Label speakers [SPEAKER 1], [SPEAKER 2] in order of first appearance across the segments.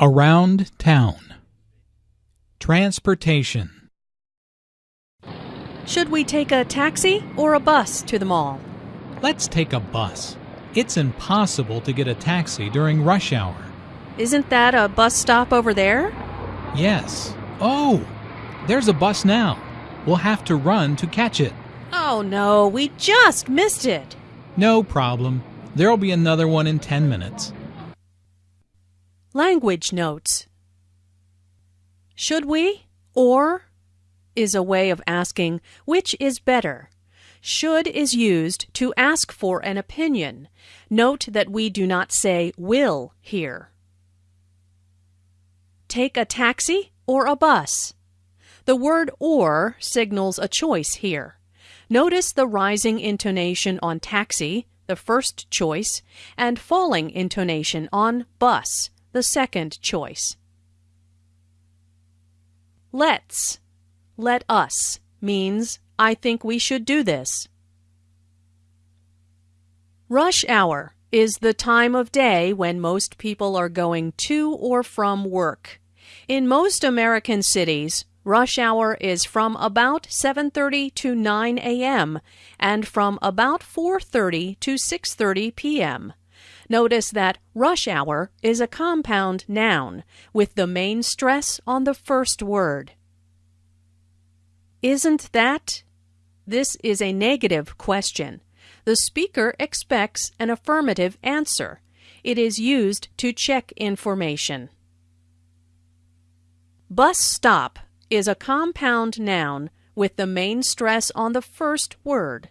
[SPEAKER 1] Around town. Transportation.
[SPEAKER 2] Should we take a taxi or a bus to the mall?
[SPEAKER 1] Let's take a bus. It's impossible to get a taxi during rush hour.
[SPEAKER 2] Isn't that a bus stop over there?
[SPEAKER 1] Yes. Oh, there's a bus now. We'll have to run to catch it.
[SPEAKER 2] Oh no, we just missed it.
[SPEAKER 1] No problem. There'll be another one in 10 minutes.
[SPEAKER 2] Language notes. Should we or is a way of asking which is better. Should is used to ask for an opinion. Note that we do not say will here. Take a taxi or a bus. The word or signals a choice here. Notice the rising intonation on taxi, the first choice, and falling intonation on bus, the second choice. Let's, let us, means I think we should do this. Rush hour is the time of day when most people are going to or from work. In most American cities, rush hour is from about 7:30 to 9 a.m. and from about 4:30 to 6:30 p.m. Notice that rush hour is a compound noun with the main stress on the first word. Isn't that? This is a negative question. The speaker expects an affirmative answer. It is used to check information. Bus stop is a compound noun with the main stress on the first word.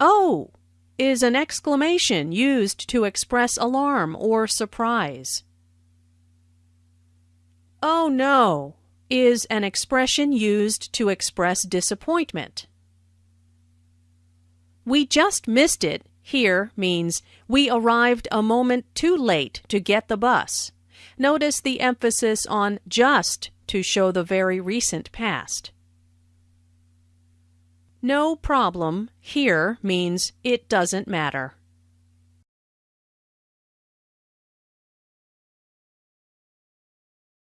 [SPEAKER 2] Oh is an exclamation used to express alarm or surprise. Oh no is an expression used to express disappointment. We just missed it here means we arrived a moment too late to get the bus. Notice the emphasis on just to show the very recent past. No problem here means it doesn't matter.